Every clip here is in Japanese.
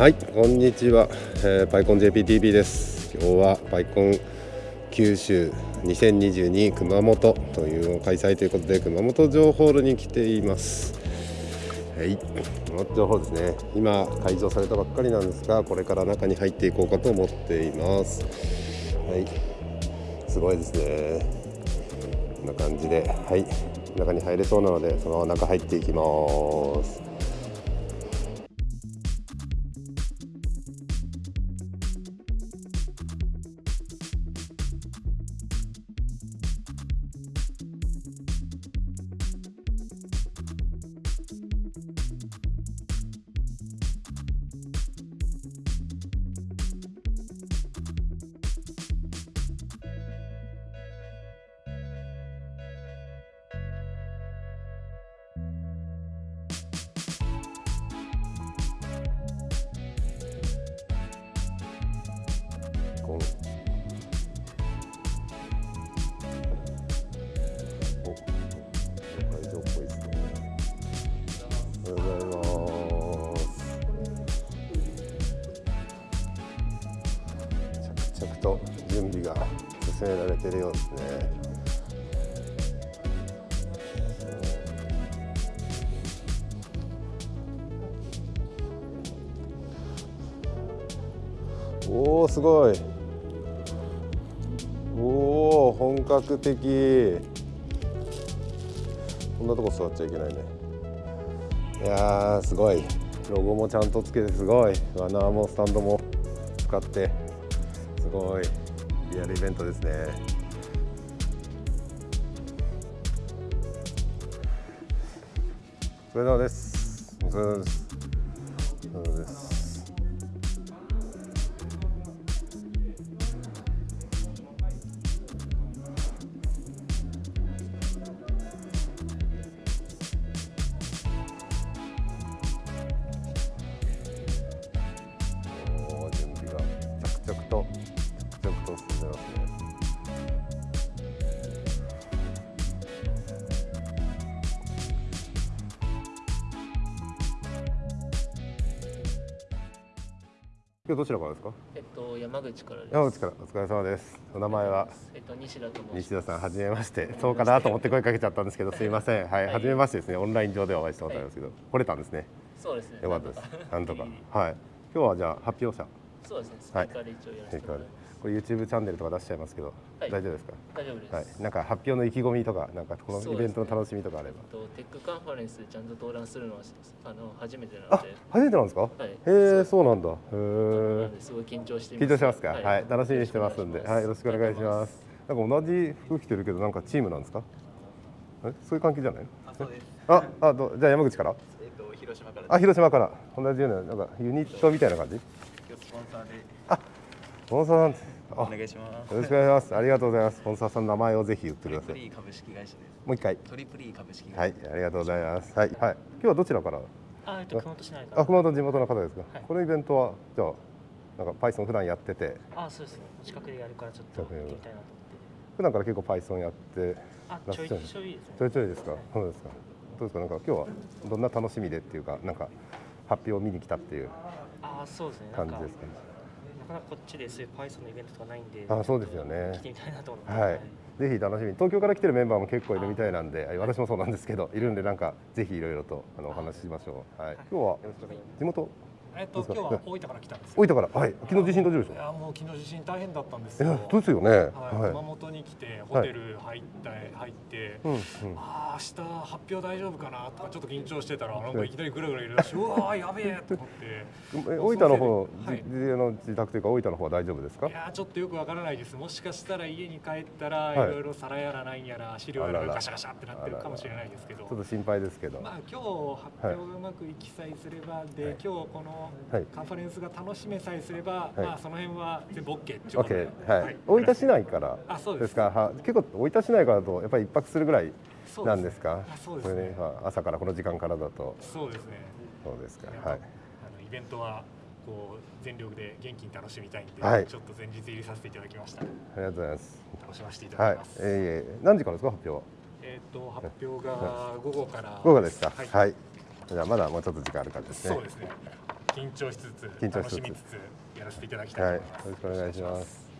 はい、こんにちは、えー、パイコン JPTV です。今日はパイコン九州2022熊本というのを開催ということで熊本城ホールに来ています。はい、熊本城ホールですね。今開場されたばっかりなんですが、これから中に入っていこうかと思っています。はい、すごいですね。こんな感じで、はい、中に入れそうなので、そのまま中入っていきます。こんお会場っぽいですね。おはようございます。着々と準備が進められてるようですね。おおすごいおお本格的。こんなとこ座っちゃいけないね。いやすごい。ロゴもちゃんとつけてすごい。ワナーもスタンドも使って。すごい。リアルイベントですね。お疲れ様です。お疲れ様です。お疲れ様です。今日どちらからですか？えっと山口からです。山口からお疲れ様です。お名前は？えっと西田と。西田さん、はじめまして。そうかなと思って声かけちゃったんですけど、すいません。はい、はいはじめましてですね。オンライン上ではお会いしたことありますけど、来れたんですね。そうですね。よかったです。なんとか。はい。今日はじゃあ発表者。リそうですね。スピーカーで一応やらせてもらい。これ YouTube チャンネルとか出しちゃいますけど、はい大丈夫ですか？大丈夫です。はい、なんか発表の意気込みとか、なんかこのイベントの楽しみとかあれば。えっとテックカンファレンスちゃんと登壇するのはあの初めてなあので、、初めてなんですか？はいへえ、そうなんだ。へなえすごい緊張しています。緊張しますか？はい、楽しみにしてますんで、はい、よろしくお願いしす。ます。なんか同じ服着てるけど、なんかチームなんですか？え、そういう関係じゃない？の？あ、そうです。あ、あ、どじゃあ山口から？えっ、と広島からあ、広島から。同じようななんかユニットみたいな感じ？スポンサーでスポンサーなんです。あ、およ願いします。ろしくお願いします。ありがとうございます。スポンサーさんの名前をぜひ言ってトください。リプリー株式会社です。もう一回。トリプリー株式会社。はい、ありがとうございます。はい、はい。今日はどちらから？あ、えっと熊本市内。あ、熊本の地元の方ですか？はいこのイベントはじゃあなんか Python 普段やってて、あ、そうですね。近くでやるからちょっと行ってみたいなと思って。普段から結構 Python やってあ、ちょいちょいですね。ちょいちょいですか？そうですか。どうですか？なんか今日はどんな楽しみでっていうか、なんか発表を見に来たっていうあ、そうですね。感じですか？ね。なかなかこっちでそういう Python のイベントとかないんで。あそうですよね来てみたいなと思って。はい。ぜひ楽しみに東京から来てるメンバーも結構いるみたいなんではい私もそうなんですけどいるんでなんかぜひいろいろとあのお話ししましょう、はい、今日は地元えっと、今日は大分から来たんですよ。大分から？はい。昨日地震大丈夫でしょいやもう昨日地震大変だったんですよ。そうですよね。はい、は熊本に来てホテル入って、入って、いうんうん。ああ明日発表大丈夫かなとかちょっと緊張してたらなんかいきなりぐらぐらいるらしい。うわーやべえと思って。え大分の方、はい。の自宅というか大分の方は大丈夫ですか？いやーちょっとよくわからないです。もしかしたら家に帰ったらはい。いろいろ皿やらなんやら資料やら。ガシャガシャってなってるかもしれないですけど。ちょっと心配ですけど、まあ今日発表がうまくいきさえすれば、で、はい。今日このはい。カンファレンスが楽しめさえすれば、はい。まあその辺は全部 OK っていうことで、はい、大分市内からあそうです。か。は結構大分市内からだとやっぱり一泊するぐらいなんですか？あそうですね。ね、まあ、朝からこの時間からだと。そうですね。そうですか。はい。あのイベントはこう全力で元気に楽しみたいんで、はい。ちょっと前日入りさせていただきました。ありがとうございます。楽しませていたはいだきます。えー、えー何時からですか？発表は？えっ、と発表が午後から。午後ですか？はい。はい、じゃあまだもうちょっと時間ある感じですね。そうですね。緊張しつつ緊張しつつ楽しみつつやらせていただきたはいいと思います。よろしくお願いします。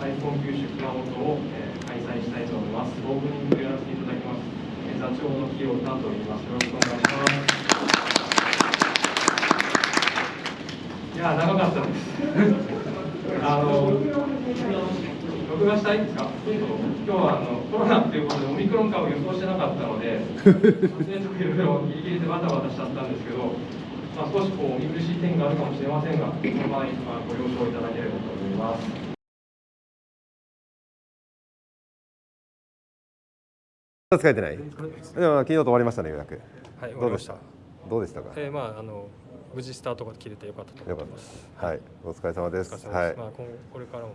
iPhone 九州熊本を、えー開催したいと思います。オープニングやらせていただきます。えー座長の清田と言います。よろしくお願いします。いやー長かったです。あの録画したいんですか？今日はあのコロナっていうことでオミクロン株予想してなかったので、撮影とかいろいろギリギリでバタバタしちゃったんですけど、まあ少しこう見苦しい点があるかもしれませんが、その場合まあご了承いただければと思います。疲れてない？でも昨日と終わりましたね予約。はい、どうでした？どうでしたか？えー、まああの無事スタートが切れてよかったとよかったです。はい、お疲れ様でお疲れす。様です。はまあ今後これからも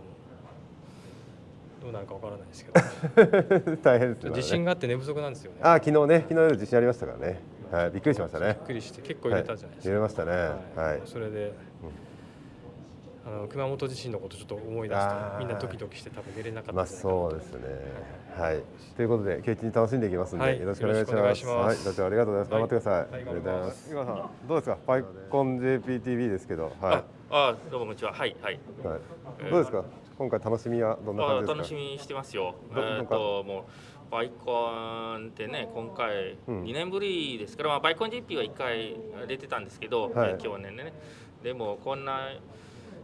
どうなるかわからないですけど、い。大変ですね。自信があって寝不足なんですよね。あ、昨日ね、昨日夜地震ありましたからね。はい、びっくりしましたねびっ。くりして結構入れたじゃないですか。入れましたね。はい。それで、あの熊本地震のことちょっと思い出してみんなドキドキして多分寝れなかったまあそうですね。はい。ということで、今日一日楽しんでいきますんで、はいよろしくお願いします。はい、社長ありがとうございます。頑張ってください。はいありがとうございます。井川さん、どうですか？パイコン JPTV ですけど、はあ、どうもこんにちは。はいはい。い。はい。どうですか？今回楽しみはどんなあ感じですか？楽しみにしてますよ。えっともうバイコンってね今回うん2年ぶりですから、まあバイコン GP は1回出てたんですけど、はいえー去年ね。でもこんな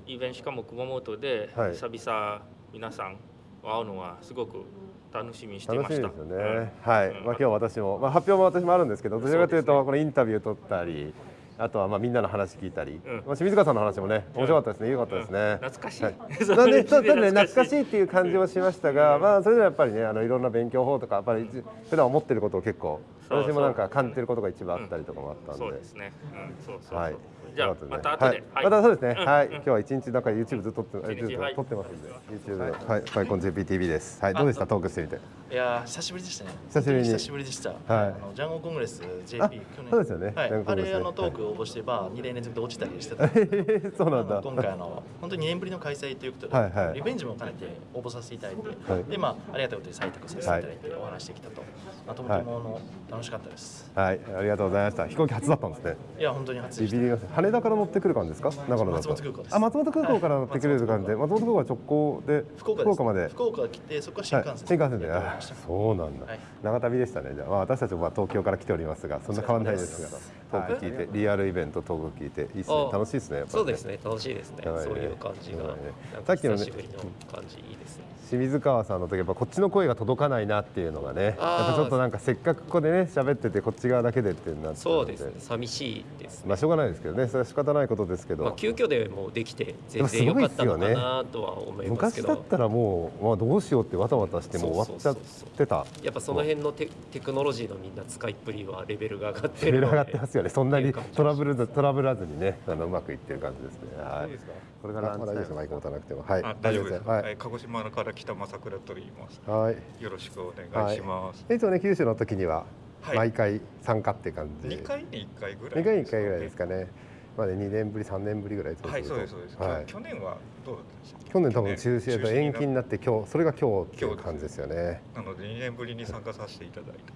イベントしかも熊本ではい久々皆さん会うのはすごく楽しみにしていました。楽しみですよね。はい。うんまあ今日私も、まあ発表も私もあるんですけど、どちらかというとこのインタビュー取ったり。あとはまあみんなの話聞いたり、うん。まあ清水川さんの話もね面白かったですね、良かったですね。うん。懐かしい。はい。なんでちょっとね懐かしい。いっていう感じもしましたが、まあそれでもやっぱりねあのいろんな勉強法とかやっぱり普段思ってることを結構そう私もなんか感じてることが一番あったりとかもあったんで。そうですね。うん、そうそうそう。はい。じゃあまた後で。はい。またそうですね。うん。はい。うん。今日は一日なんか YouTube ずっと撮って、一日 YouTube はい。撮ってますんで、YouTube で、はい、ファイコン JPTV です。はい、どうでした？トークしてみて。いやー久しぶりでしたね。久しぶり久しぶりでした、あのジャンゴコングレス JP あ去年。そうですよね。はい。あれあのトーク応募してば2年連続で落ちたりしてた そうなんだ。今回あの本当に2年ぶりの開催ということで、はいはい。リベンジも兼ねて応募させていただいて、はい。でまあありがたいことに採択させていただいてお話できたと、まあ、とてもあの楽しかったです、はい、ありがとうございました。飛行機初だったんですね。い、や本当に初でした。羽田から乗ってくる感じですか？長野だと。松本空港です。あ、松本空港から乗ってくれる感じで、松本空港。は直行で福岡まで。福岡来てそこから新幹線はい、新幹線で、そうなんだ、はい。長旅でしたね。じゃあ、まあ、私たちもまあ東京から来ておりますが、そんな変わらないですが、トーク聞いて、リアルイベントトーク聞いて、いいですね。あ楽しいですね。やっぱりそうですね、楽しいですね。はいそういう感じが、はいなんさかっきのね久しぶりの感じいいですね。清水川さんの時やっぱこっちの声が届かないなっていうのがねやっぱちょっとなんかせっかくここでね喋っててこっち側だけでってなってそうですね、寂しいですね。まあしょうがないですけどねそれは仕方ないことですけど、まあ急遽でもできてで全もすごい然良かったっすよねのかなとは思いますけど、昔だったらもう、まあ、どうしようってわたわたしてもう終わっちゃっそうそうそうてたやっぱその辺のテテクノロジーのみんな使いっぷりはレベルが上がってるので、レベル上がってますよね。そんなにトラブルずトラブらずにねあのうまくいってる感じですね。はい。これから大丈夫ですマイク持たなくても。はい。あ大丈夫です。ははい。い、鹿児島から来た正倉と言います。はい。よろしくお願いします。い。つもね九州の時にははい。毎回参加って感じ、二、回に一回ぐらい。二回に一回ぐらいです。かね。まあね2年ぶり3年ぶりぐらいはい、そうですそうです。はい。去年はどうだったんでしょう。去年多分中止で中止延期になって今日それが今日っていう感じですよね。なので二年ぶりに参加させていただいた。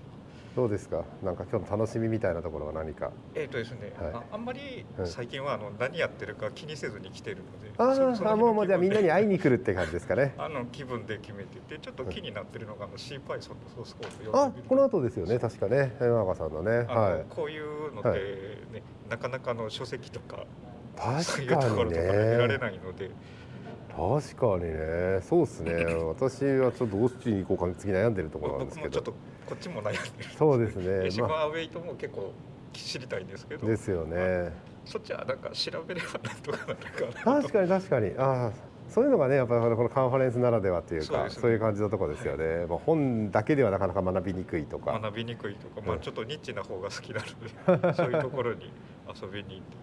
どうですか？なんか今日の楽しみみたいなところは何か？えっ、とですね、はい。ああんまりはい最近はあの何やってるか気にせずに来てるので。ああもうもうじゃあみんなに会いに。に来るって感じですかね。あの気分で決めててちょっと気になってるのがあの C パイソンのソースコード読あこの後ですよね確かね。山中さんのね。はい。こういうのって、はい。ねなかなかの書籍とかそう確かいうところにとかで見られねないので、確かにね。そうですね。私はちょっとどっちに行こうか次悩んでるところなんですけど。僕もちょっとこっちも悩んでるそうですね。でシマまアウェイトも結構知りたいんですけど。ですよね。そっちはなんか調べればなんとかなるかなと。確かに確かに。ああそういうのがねやっぱりこのカンファレンスならではというかね。そういう感じのところですよね、まあ、本だけではなかなか学びにくいとか。学びにくいとか、まあ、うんちょっとニッチな方が好きなのでそういうところに遊びに行って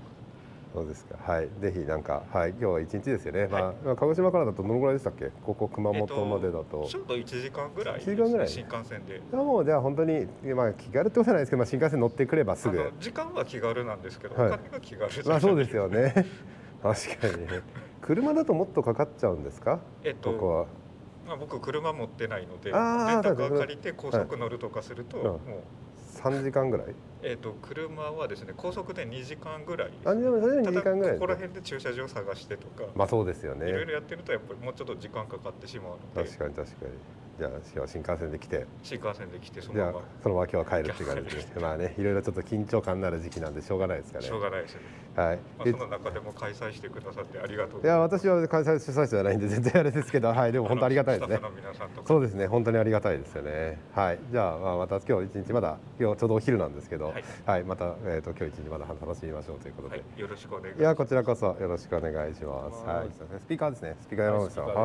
そうですか。はい。ぜひなんかはい。今日は一日ですよね、はい。まあまあ鹿児島からだとどのぐらいでしたっけ？ここ熊本までだと、ちょうど1時間ぐらいです、1時間ぐらい？新幹線で。いやもうじゃあ本当にまあ気軽ってことじゃないですけど、まあ、新幹線乗ってくればすぐ。時間は気軽なんですけど、はい。お金が気軽まあそうですよね。確かにね。車だともっとかかっちゃうんですか？えっとここは。まあ、僕車持ってないのでレンタカー借りて高速乗るとかすると、うん。もう、3時間ぐらい？えー、と車はですね高速で2時間ぐらい。あでもそれで2時間ぐらい。ここら辺で駐車場探してとか、まあそうですよね。いろいろやってるとやっぱりもうちょっと時間かかってしまうので。確かに確かに。じゃあ新幹線で来て。新幹線で来てそのまま。そのまま今日は帰るっていう感じで。まあねいろいろちょっと緊張感のある時期なんでしょうがないですかね。しょうがないですよね、はい。まあ、でその中でも開催してくださってありがとう。ごいや私は開催主催者じゃないんで全然あれですけどはい。でも本当ありがたいですね。そうですね。本当にありがたいですよね。はい。じゃあまあまた今日一日まだ今日ちょうどお昼なんですけどはいはいまたえっと今日一日まだ楽しみましょうということではい、よろしくお願いしますいやこちらこそよろしくお願いします。はい、スピーカーですね。スピーカー山口さん。はい。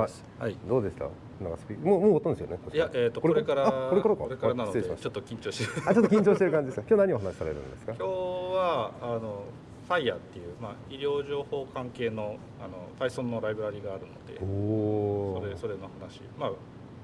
はい。どうでした？なんかスピもうもう終わったんですよね？いや、えっ、と、これから、あこれからか？これからなので、ちょっと緊張してる。たあ、ちょっと緊張してる感じですか？今日何をお話しされるんですか？今日。は、あの、ファイヤーっていう、まあ、医療情報関係の、あの、Python のライブラリがあるので。おおそれ、それの話、まあ、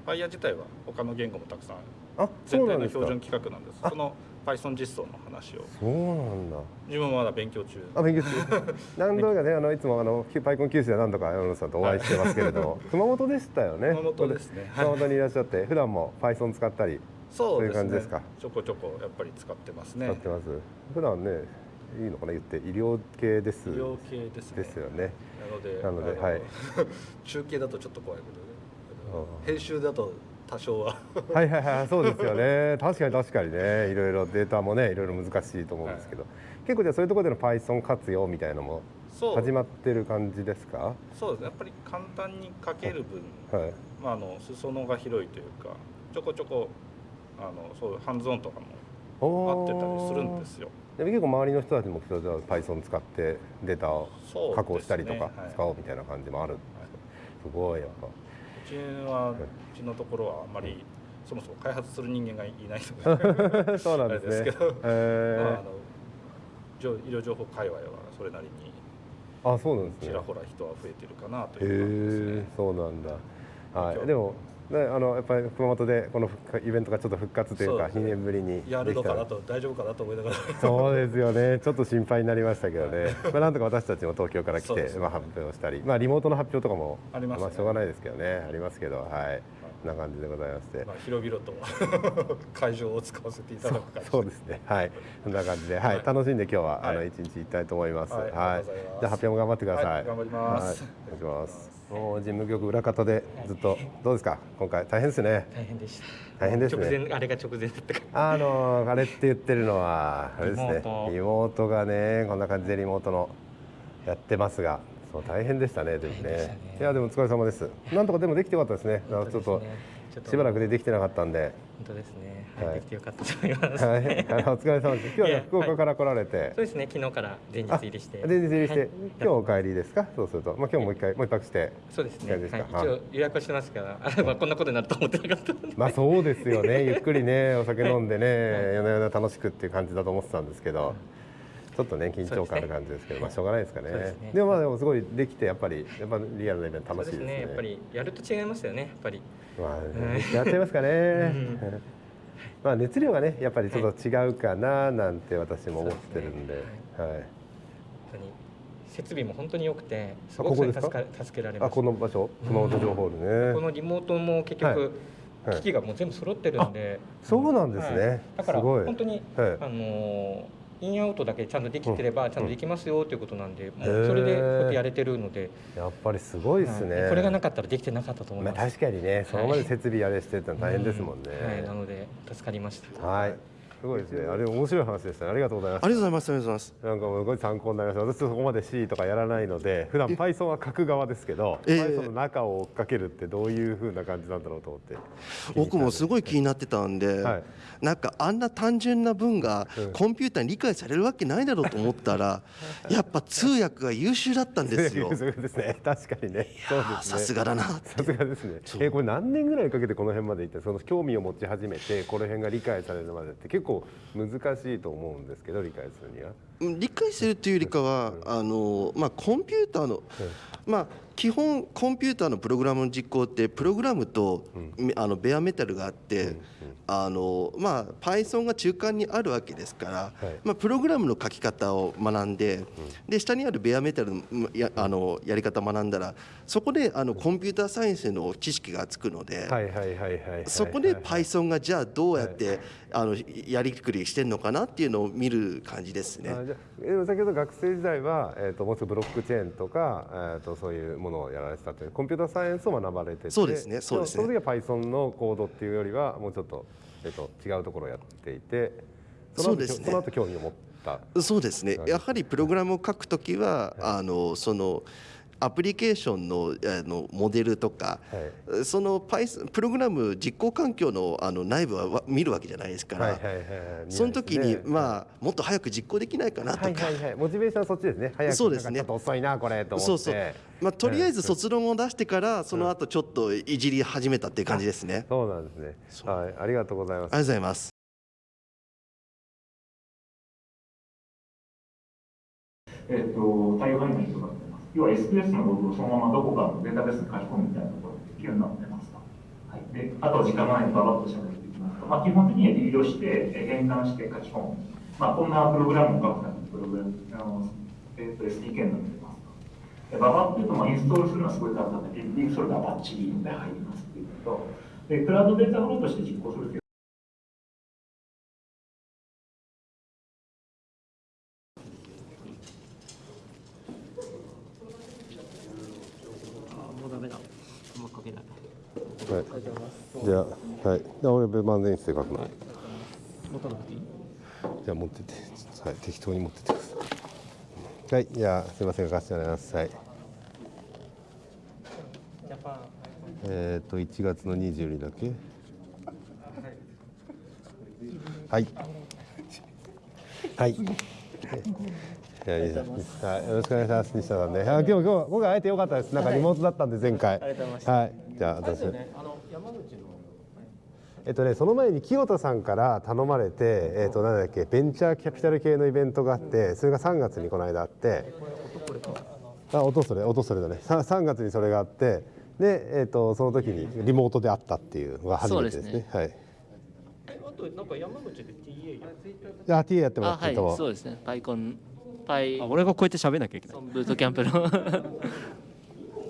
ファイヤー自体は他の言語もたくさん。あ、そうなんですか全体の標準規格なんです。その Python 実装の話を。そうなんだ。自分もまだ勉強中。あ、勉強中。何度かね、あのいつもあのパイコン九州で何度か山本さんとお会いしてますけれども、熊本でしたよね。熊本ですねはい熊本にいらっしゃって、普段も Python 使ったり。そういう感じですか？ちょこちょこ、やっぱり使ってますね。使ってます？普段ね、いいのかな？言って医療系です。医療系ですね。ですよね。なので、なのであはい 中継だとちょっと怖いけど編集だと多少は。はいはいはいそうですよね。確かに確かにね。いろいろデータもねいろいろ難しいと思うんですけど、結構じゃあそういうところでの Python 活用みたいなのも始まってる感じですか？そうです。ねやっぱり簡単に書ける分、はい。まあ、あの裾野が広いというかちょこちょこあのそういうハンズオンとかも合ってたりするんですよ。でも結構周りの人たちもじゃあ Python 使ってデータを加工したりとかはい。使おうみたいな感じもあるんですよ、すごいやっぱ。うちはうちのところはあまりそもそも開発する人間がいないので そうなんですね。あれですけど、へー。まあ、あの情医療情報界隈はそれなりにあそうなんですね。ちらほら人は増えてるかなとへいう感じですね。え。そうなんだ。はい。でもねあのやっぱり熊本でこのイベントがちょっと復活というか2そうですね。年ぶりにやるのかなと大丈夫かなと思いながら。そうですよね、ちょっと心配になりましたけどね、まあなんとか私たちも東京から来て、まあ、発表したり、まあ、リモートの発表とかも、ありましょうがないですけどね、ありますけど、はい、な感じでございまして、まあ広々と 会場を使わせていただく感じ。そうですね、はい、こんな感じで、はい、はい。楽しんで今日は、はい。あの一日行きたいと思います。はい。ありがとうございじゃあ発表も頑張ってください。はい。頑張ります。はい。お願いします。もう事務局裏方でずっとどうですか、今回大変ですね。大変でした。大変ですね。直前あれが直前だったあのあれって言ってるのはあれですね。リモートリモートがねこんな感じでリモートのやってますがそう大変でしたねでもね。ね。いやでもお疲れ様です。なんとかでもできてよかったですね。すね。ちょっとしばらくでできてなかったんで。本当ですね、はいはい、できてよかったと思います、はい。お疲れ様です。今日は福岡から来られて。そうですね昨日から前日入りして。あ前日入りして、はい。今日お帰りですか？そうすると。まあ今日もう一回もう一泊して。そうですね、ですか？一応予約はしてますから。あまあこんなことになると思ってなかったまあそうですよね。ゆっくりねお酒飲んでね、夜な夜な楽しくっていう感じだと思ってたんですけど、ちょっとね緊張感ある感じですけど、まあしょうがないですかね。ですね。でもまあでもすごいできてやっぱりやっぱリアルなイベント楽しいですね。すね。やっぱりやると違いますよねやっぱり。まあ、うん。やっちゃいますかね、ん。まあ熱量がねやっぱりちょっと違うかななんて私も思ってるんで、はい。本当に設備も本当に良くてすあごく助か助けられまあしたこの場所？熊本城ホールね、このリモートも結局、はい。はい。機器がもう全部揃ってるんで、そうなんですね。はい。だから本当に、はい。あのーインアウトだけちゃんとできてればちゃんとできますよということなんで、もうそれでこうやってやれてるので、やっぱりすごいですね、はいこれがなかったらできてなかったと思いまあ、ます。確かにねそのまで設備あれしてってのは大変ですもんね、はい、なので助かりました。はい。すごいですね。あれ面白い話でしたね。ありがとうございます。ありがとうございます。ありがとうございます。なんかすごい参考になりました。私そこまで C とかやらないので、普段 Python は書く側ですけど、ええ Python の中を追っかけるってどういう風な感じなんだろうと思って。僕もすごい気になってたんで、はいなんかあんな単純な文がうんコンピューターに理解されるわけないだろうと思ったら、やっぱ通訳が優秀だったんですよ。そうですね。確かにね。そうですね。さすがだなさすがですね。えこれ何年ぐらいかけてこの辺まで行って、その興味を持ち始めて、この辺が理解されるまでって結構難しいと思うんですけど、理解するには。うん理解するというよりかは、あのまあコンピューターの、まあ基本コンピューターのプログラムの実行ってプログラムと、あのベアメタルがあって、あのまあ Python が中間にあるわけですから、まあ、プログラムの書き方を学んで、で下にあるベアメタルのやあのやり方を学んだらそこであのコンピューターサイエンスの知識がつくので、そこで Python がじゃあどうやって、あのやりくりしてるのかなっていうのを見る感じですね。あじゃあでも先ほど学生時代は、えー、ともうちょっとブロックチェーンとか、えー、とそういうものをやられてたというコンピューターサイエンスを学ばれててそうですねそうですね。その時は Python のコードっていうよりはもうちょっと,、えー、と違うところをやっていてその後そうですね。その後興味を持った。そうですね。やはりプログラムを書くときは、あのそのアプリケーションのあのモデルとか、その Python プログラム実行環境のあの内部はわ見るわけじゃないですから、はいはいはいはい。その時に、ね。まあもっと早く実行できないかなと。か、はいはいはい。モチベーションはそっちですね。早くそうですね。ちょっと遅いなこれと思って。そうそう。まあ、とりあえずうん卒論を出してからその後ちょっといじり始めたっていう感じですね。そうなんですね。はい。ありがとうございます。ありがとうございます。えっと、対応範囲の人が出ます。要は SPS のログをそのままどこかのデータベースに書き込むみたいなことができるようになってますと。はい、であとは時間がないのでババッと喋っていきますと、まあ、基本的にはリードして、え変換して書き込む。まあ、こんなプログラムを書くためのプログラム、あのえっと SDK になってますと。でババっていうと、まあ、インストールするのはすごい簡単で、リンクそれがバッチリで入りますっていうのと、でクラウドデータフローとして実行するというもうダメだあんま書けないはいありがとうございますじゃあはいで俺ベ万全室で書くの、持たなくてい。いじゃあ持ってってはい適当に持ってってください。はいじゃあすいません書かせてもらいます。はい。えっ、と1月の22だっけ？はい。はい。はい。よろしくお願いします西田さんね。あ今日今日今回会えてよかったです。なんかリモートだったんで前回。ありがとうございました。はい。じゃあ私。あの山口のえっとね、その前に清田さんから頼まれて、えっと、なんだっけベンチャーキャピタル系のイベントがあってそれが3月にこの間あって。あ音それ音それだね。さ3月にそれがあって。で、えっと、その時にリモートで会ったっていうのが初めてですね。そうですはい。えあとなんか山口で TA やであ TA やってもらあはいってと。そうですね。パイコンパイあ俺がこうやって喋んなきゃいけない。ブートキャンプの。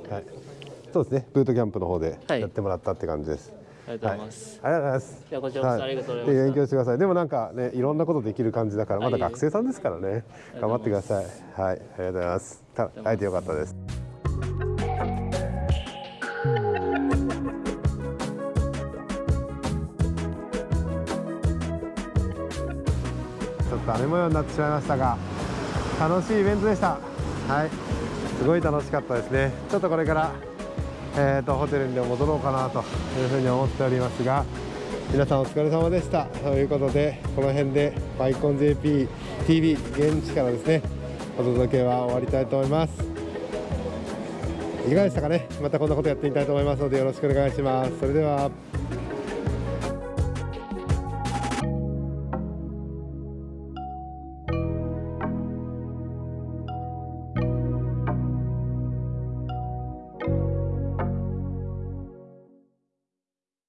はい、そうですね。ブートキャンプの方ではい。やってもらったって感じです、ありがとうございます、はいありがとうございます。いやこちらこそありがとうございました。で勉強してくださいでもなんかねいろんなことできる感じだからまだ学生さんですからね。頑張ってください。はい。ありがとうございます。た会えてよかったです。ちょっと雨模様になってしまいましたが楽しいイベントでした。はい。すごい楽しかったですね。ちょっとこれからえー、とホテルに戻ろうかなというふうに思っておりますが皆さんお疲れ様でした。ということでこの辺でバイコン JPTV 現地からですねお届けは終わりたいと思います。いかがでしたかね？またこんなことやってみたいと思いますのでよろしくお願いします。それでは。